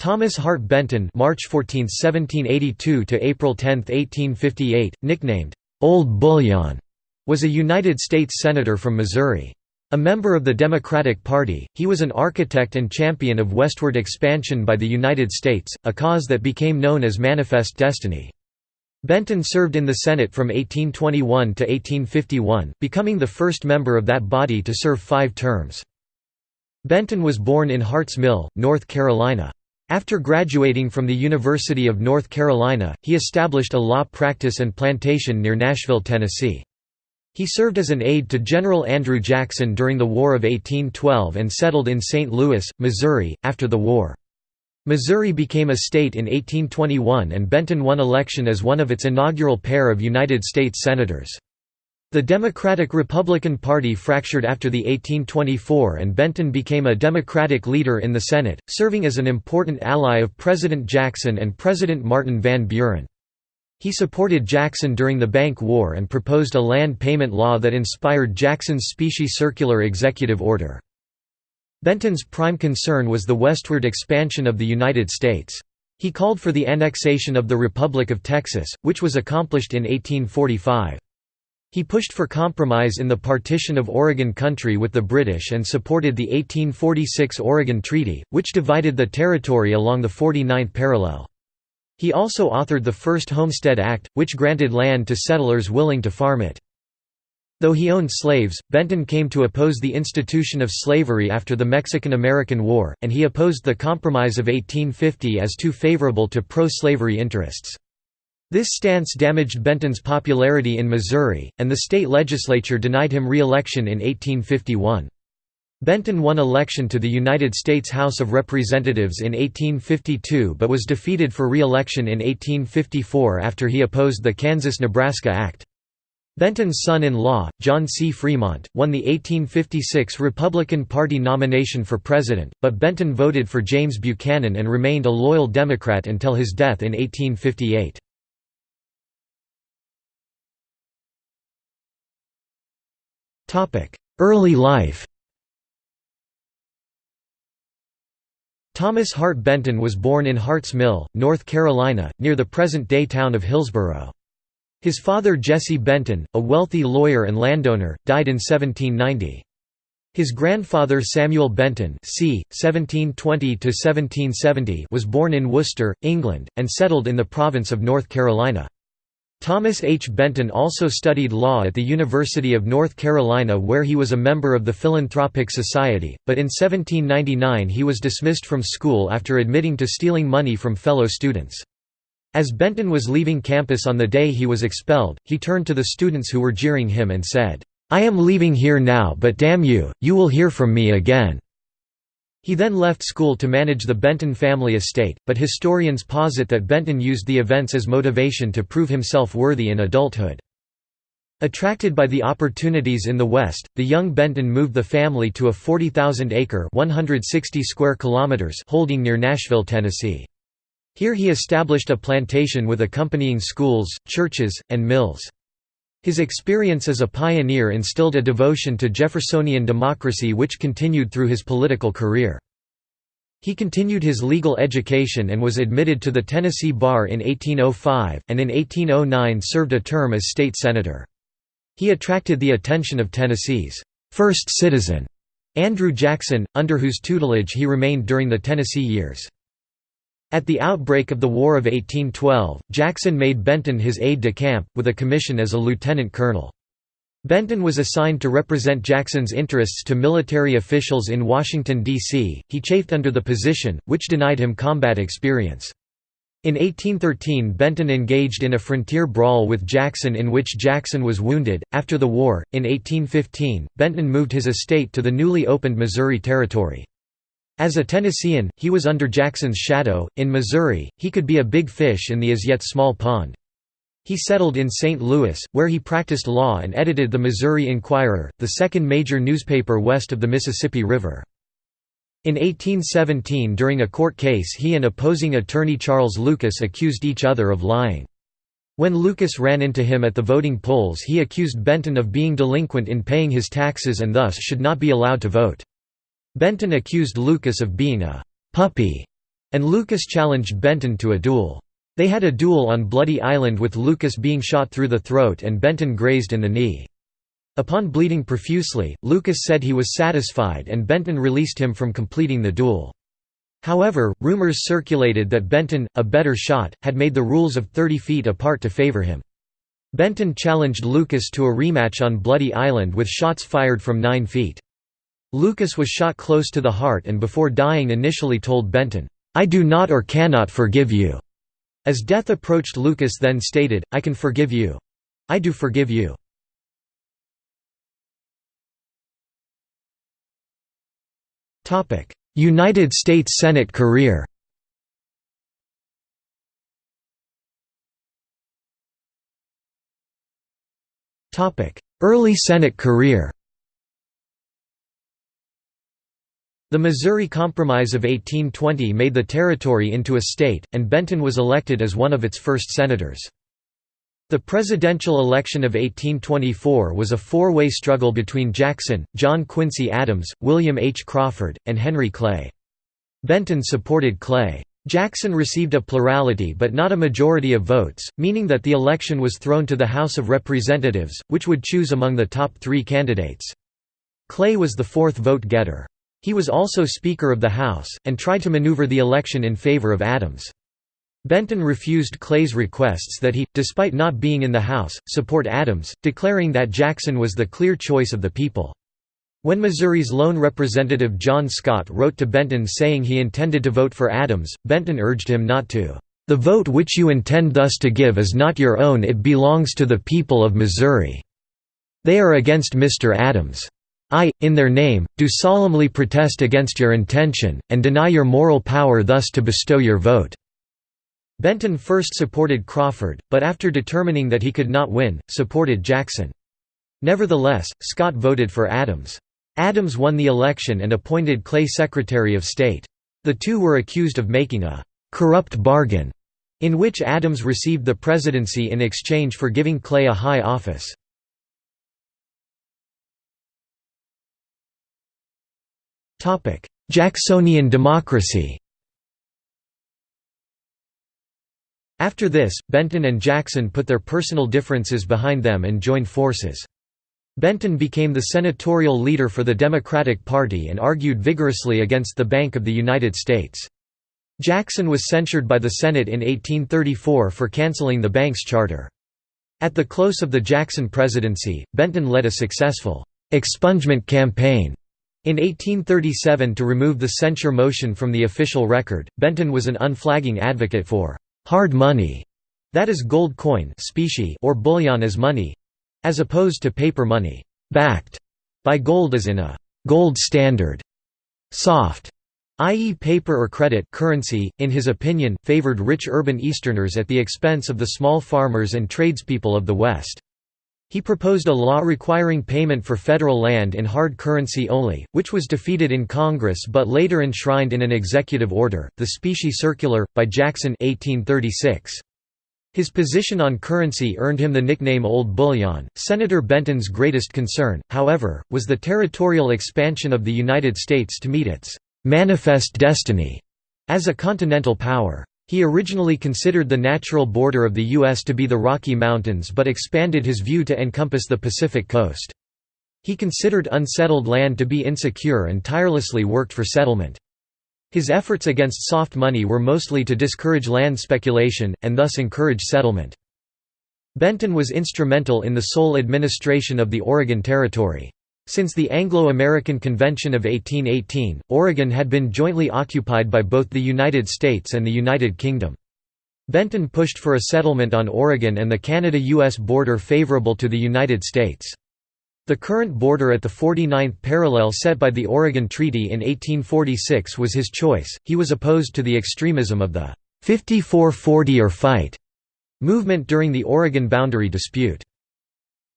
Thomas Hart Benton March 14, 1782 to April 10, 1858, nicknamed Old Bullion, was a United States senator from Missouri. A member of the Democratic Party, he was an architect and champion of westward expansion by the United States, a cause that became known as Manifest Destiny. Benton served in the Senate from 1821 to 1851, becoming the first member of that body to serve five terms. Benton was born in Harts Mill, North Carolina. After graduating from the University of North Carolina, he established a law practice and plantation near Nashville, Tennessee. He served as an aide to General Andrew Jackson during the War of 1812 and settled in St. Louis, Missouri, after the war. Missouri became a state in 1821 and Benton won election as one of its inaugural pair of United States Senators. The Democratic-Republican Party fractured after the 1824 and Benton became a Democratic leader in the Senate, serving as an important ally of President Jackson and President Martin Van Buren. He supported Jackson during the Bank War and proposed a land payment law that inspired Jackson's Specie Circular Executive Order. Benton's prime concern was the westward expansion of the United States. He called for the annexation of the Republic of Texas, which was accomplished in 1845. He pushed for compromise in the partition of Oregon Country with the British and supported the 1846 Oregon Treaty, which divided the territory along the 49th parallel. He also authored the first Homestead Act, which granted land to settlers willing to farm it. Though he owned slaves, Benton came to oppose the institution of slavery after the Mexican–American War, and he opposed the Compromise of 1850 as too favorable to pro-slavery interests. This stance damaged Benton's popularity in Missouri, and the state legislature denied him re-election in 1851. Benton won election to the United States House of Representatives in 1852 but was defeated for re-election in 1854 after he opposed the Kansas–Nebraska Act. Benton's son-in-law, John C. Fremont, won the 1856 Republican Party nomination for president, but Benton voted for James Buchanan and remained a loyal Democrat until his death in 1858. Early life Thomas Hart Benton was born in Harts Mill, North Carolina, near the present-day town of Hillsborough. His father Jesse Benton, a wealthy lawyer and landowner, died in 1790. His grandfather Samuel Benton c. 1720 was born in Worcester, England, and settled in the province of North Carolina. Thomas H. Benton also studied law at the University of North Carolina where he was a member of the Philanthropic Society, but in 1799 he was dismissed from school after admitting to stealing money from fellow students. As Benton was leaving campus on the day he was expelled, he turned to the students who were jeering him and said, "'I am leaving here now but damn you, you will hear from me again.' He then left school to manage the Benton family estate, but historians posit that Benton used the events as motivation to prove himself worthy in adulthood. Attracted by the opportunities in the West, the young Benton moved the family to a 40,000-acre (160 square kilometers) holding near Nashville, Tennessee. Here he established a plantation with accompanying schools, churches, and mills. His experience as a pioneer instilled a devotion to Jeffersonian democracy which continued through his political career. He continued his legal education and was admitted to the Tennessee bar in 1805, and in 1809 served a term as state senator. He attracted the attention of Tennessee's first citizen, Andrew Jackson, under whose tutelage he remained during the Tennessee years. At the outbreak of the War of 1812, Jackson made Benton his aide-de-camp, with a commission as a lieutenant colonel. Benton was assigned to represent Jackson's interests to military officials in Washington, D.C. He chafed under the position, which denied him combat experience. In 1813 Benton engaged in a frontier brawl with Jackson in which Jackson was wounded. After the war, in 1815, Benton moved his estate to the newly opened Missouri Territory. As a Tennessean, he was under Jackson's shadow. In Missouri, he could be a big fish in the as yet small pond. He settled in St. Louis, where he practiced law and edited the Missouri Enquirer, the second major newspaper west of the Mississippi River. In 1817 during a court case he and opposing attorney Charles Lucas accused each other of lying. When Lucas ran into him at the voting polls he accused Benton of being delinquent in paying his taxes and thus should not be allowed to vote. Benton accused Lucas of being a «puppy» and Lucas challenged Benton to a duel. They had a duel on Bloody Island with Lucas being shot through the throat and Benton grazed in the knee. Upon bleeding profusely, Lucas said he was satisfied and Benton released him from completing the duel. However, rumors circulated that Benton, a better shot, had made the rules of 30 feet apart to favor him. Benton challenged Lucas to a rematch on Bloody Island with shots fired from 9 feet. Lucas was shot close to the heart and before dying initially told Benton, "'I do not or cannot forgive you'". As death approached Lucas then stated, I can forgive you. I do forgive you. United States Senate career Early Senate career The Missouri Compromise of 1820 made the territory into a state, and Benton was elected as one of its first senators. The presidential election of 1824 was a four-way struggle between Jackson, John Quincy Adams, William H. Crawford, and Henry Clay. Benton supported Clay. Jackson received a plurality but not a majority of votes, meaning that the election was thrown to the House of Representatives, which would choose among the top three candidates. Clay was the fourth vote-getter. He was also Speaker of the House, and tried to maneuver the election in favor of Adams. Benton refused Clay's requests that he, despite not being in the House, support Adams, declaring that Jackson was the clear choice of the people. When Missouri's lone representative John Scott wrote to Benton saying he intended to vote for Adams, Benton urged him not to. The vote which you intend thus to give is not your own it belongs to the people of Missouri. They are against Mr. Adams. I, in their name, do solemnly protest against your intention, and deny your moral power thus to bestow your vote." Benton first supported Crawford, but after determining that he could not win, supported Jackson. Nevertheless, Scott voted for Adams. Adams won the election and appointed Clay Secretary of State. The two were accused of making a «corrupt bargain», in which Adams received the presidency in exchange for giving Clay a high office. Jacksonian democracy After this, Benton and Jackson put their personal differences behind them and joined forces. Benton became the senatorial leader for the Democratic Party and argued vigorously against the Bank of the United States. Jackson was censured by the Senate in 1834 for canceling the bank's charter. At the close of the Jackson presidency, Benton led a successful expungement campaign. In 1837 to remove the censure motion from the official record, Benton was an unflagging advocate for hard money, that is gold coin specie or bullion as money, as opposed to paper money, backed by gold as in a gold standard. Soft, i.e. paper or credit currency, in his opinion, favored rich urban Easterners at the expense of the small farmers and tradespeople of the West. He proposed a law requiring payment for federal land in hard currency only, which was defeated in Congress but later enshrined in an executive order, the Specie Circular, by Jackson 1836. His position on currency earned him the nickname Old Bullion. Senator Benton's greatest concern, however, was the territorial expansion of the United States to meet its manifest destiny as a continental power. He originally considered the natural border of the U.S. to be the Rocky Mountains but expanded his view to encompass the Pacific coast. He considered unsettled land to be insecure and tirelessly worked for settlement. His efforts against soft money were mostly to discourage land speculation, and thus encourage settlement. Benton was instrumental in the sole administration of the Oregon Territory. Since the Anglo-American Convention of 1818, Oregon had been jointly occupied by both the United States and the United Kingdom. Benton pushed for a settlement on Oregon and the Canada-US border favorable to the United States. The current border at the 49th parallel set by the Oregon Treaty in 1846 was his choice. He was opposed to the extremism of the 54-40 or fight movement during the Oregon boundary dispute.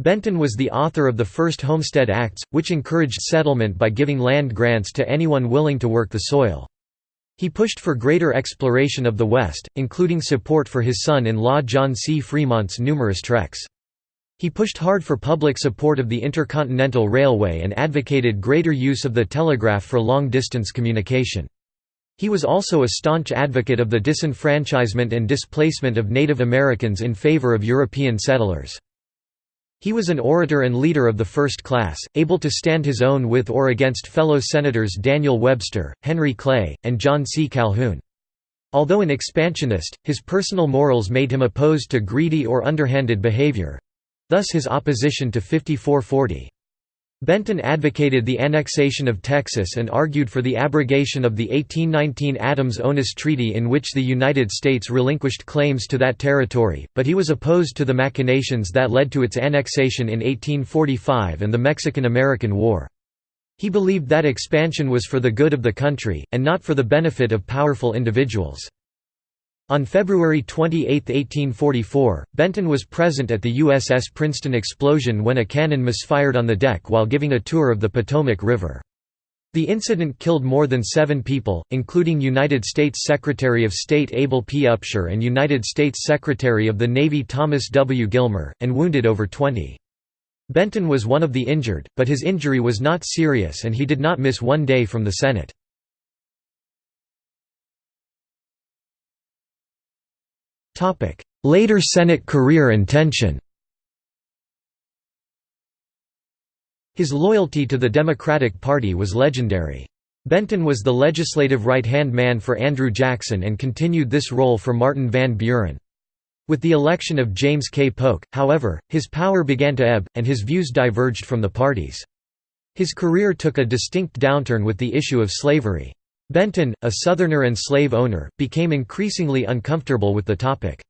Benton was the author of the first Homestead Acts, which encouraged settlement by giving land grants to anyone willing to work the soil. He pushed for greater exploration of the West, including support for his son-in-law John C. Fremont's numerous treks. He pushed hard for public support of the Intercontinental Railway and advocated greater use of the telegraph for long-distance communication. He was also a staunch advocate of the disenfranchisement and displacement of Native Americans in favor of European settlers. He was an orator and leader of the first class, able to stand his own with or against fellow Senators Daniel Webster, Henry Clay, and John C. Calhoun. Although an expansionist, his personal morals made him opposed to greedy or underhanded behavior—thus his opposition to 5440. Benton advocated the annexation of Texas and argued for the abrogation of the 1819 Adams-Onis Treaty in which the United States relinquished claims to that territory, but he was opposed to the machinations that led to its annexation in 1845 and the Mexican–American War. He believed that expansion was for the good of the country, and not for the benefit of powerful individuals. On February 28, 1844, Benton was present at the USS Princeton explosion when a cannon misfired on the deck while giving a tour of the Potomac River. The incident killed more than seven people, including United States Secretary of State Abel P. Upshur and United States Secretary of the Navy Thomas W. Gilmer, and wounded over 20. Benton was one of the injured, but his injury was not serious and he did not miss one day from the Senate. Later Senate career and tension His loyalty to the Democratic Party was legendary. Benton was the legislative right-hand man for Andrew Jackson and continued this role for Martin Van Buren. With the election of James K. Polk, however, his power began to ebb, and his views diverged from the party's. His career took a distinct downturn with the issue of slavery. Benton, a Southerner and slave owner, became increasingly uncomfortable with the topic.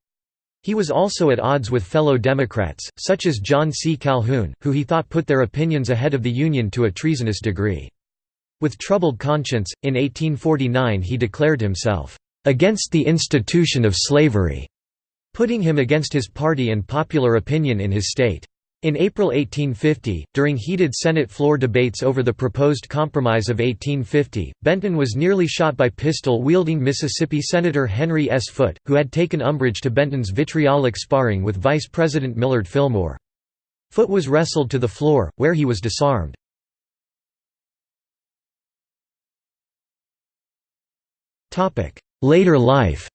He was also at odds with fellow Democrats, such as John C. Calhoun, who he thought put their opinions ahead of the Union to a treasonous degree. With troubled conscience, in 1849 he declared himself, "...against the institution of slavery", putting him against his party and popular opinion in his state. In April 1850, during heated Senate floor debates over the proposed Compromise of 1850, Benton was nearly shot by pistol-wielding Mississippi Senator Henry S. Foote, who had taken umbrage to Benton's vitriolic sparring with Vice President Millard Fillmore. Foote was wrestled to the floor, where he was disarmed. Later life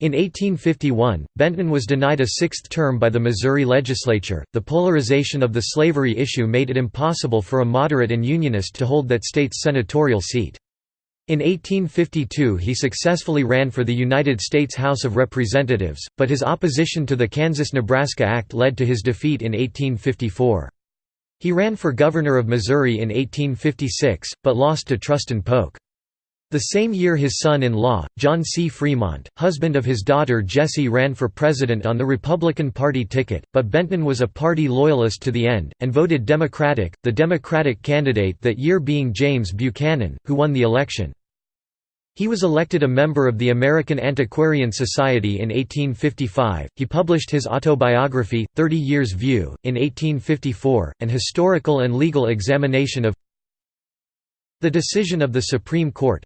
In 1851, Benton was denied a sixth term by the Missouri legislature. The polarization of the slavery issue made it impossible for a moderate and Unionist to hold that state's senatorial seat. In 1852 he successfully ran for the United States House of Representatives, but his opposition to the Kansas–Nebraska Act led to his defeat in 1854. He ran for governor of Missouri in 1856, but lost to Trustin Polk. The same year his son-in-law, John C. Fremont, husband of his daughter Jessie ran for president on the Republican Party ticket, but Benton was a party loyalist to the end, and voted Democratic, the Democratic candidate that year being James Buchanan, who won the election. He was elected a member of the American Antiquarian Society in 1855. He published his autobiography, Thirty Years' View, in 1854, an historical and legal examination of the decision of the Supreme Court,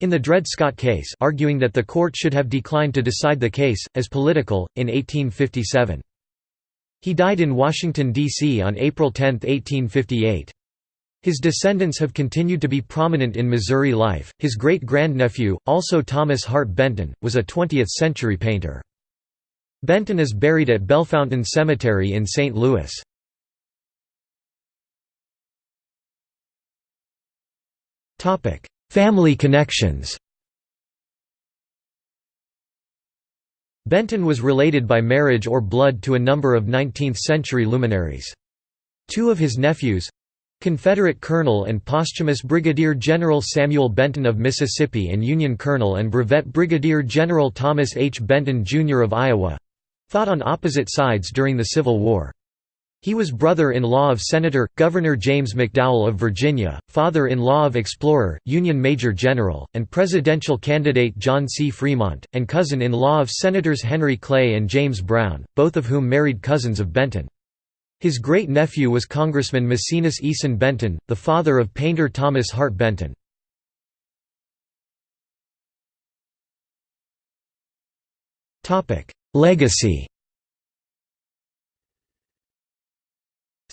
in the Dred Scott case arguing that the court should have declined to decide the case, as political, in 1857. He died in Washington, D.C. on April 10, 1858. His descendants have continued to be prominent in Missouri life. His great grandnephew, also Thomas Hart Benton, was a 20th century painter. Benton is buried at Bellefontaine Cemetery in St. Louis. Family connections Benton was related by marriage or blood to a number of 19th-century luminaries. Two of his nephews—Confederate Colonel and posthumous Brigadier General Samuel Benton of Mississippi and Union Colonel and Brevet Brigadier General Thomas H. Benton, Jr. of Iowa—fought on opposite sides during the Civil War. He was brother-in-law of Senator, Governor James McDowell of Virginia, father-in-law of explorer, Union Major General, and presidential candidate John C. Fremont, and cousin-in-law of Senators Henry Clay and James Brown, both of whom married cousins of Benton. His great-nephew was Congressman Maecenas Eason Benton, the father of painter Thomas Hart Benton. Legacy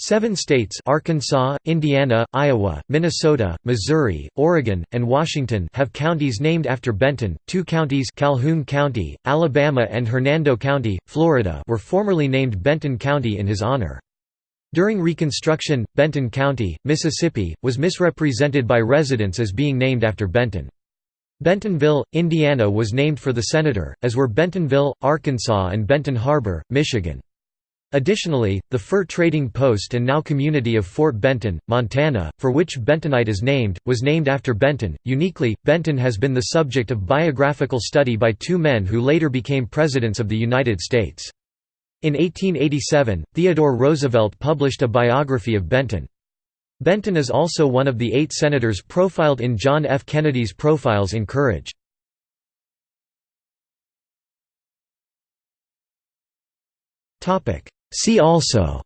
Seven states Arkansas, Indiana, Iowa, Minnesota, Missouri, Oregon, and Washington have counties named after Benton. Two counties Calhoun County, Alabama and Hernando County, Florida were formerly named Benton County in his honor. During Reconstruction, Benton County, Mississippi, was misrepresented by residents as being named after Benton. Bentonville, Indiana was named for the senator, as were Bentonville, Arkansas and Benton Harbor, Michigan. Additionally, the fur trading post and now community of Fort Benton, Montana, for which Bentonite is named, was named after Benton. Uniquely, Benton has been the subject of biographical study by two men who later became presidents of the United States. In 1887, Theodore Roosevelt published a biography of Benton. Benton is also one of the eight senators profiled in John F. Kennedy's Profiles in Courage. See also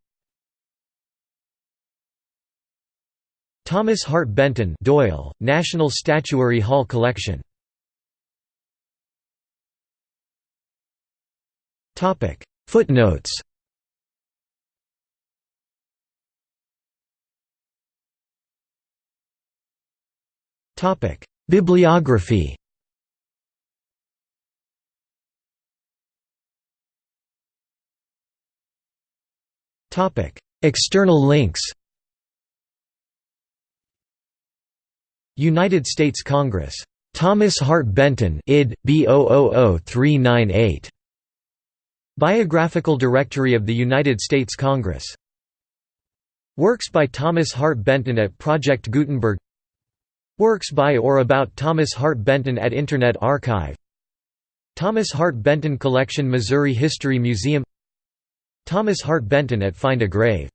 Thomas Hart Benton Doyle, National Statuary Hall Collection. Footnotes Topic. Bibliography External links United States Congress. Thomas Hart Benton id. B 398 Biographical Directory of the United States Congress. Works by Thomas Hart Benton at Project Gutenberg. Works by or about Thomas Hart Benton at Internet Archive. Thomas Hart Benton Collection Missouri History Museum Thomas Hart Benton at Find a Grave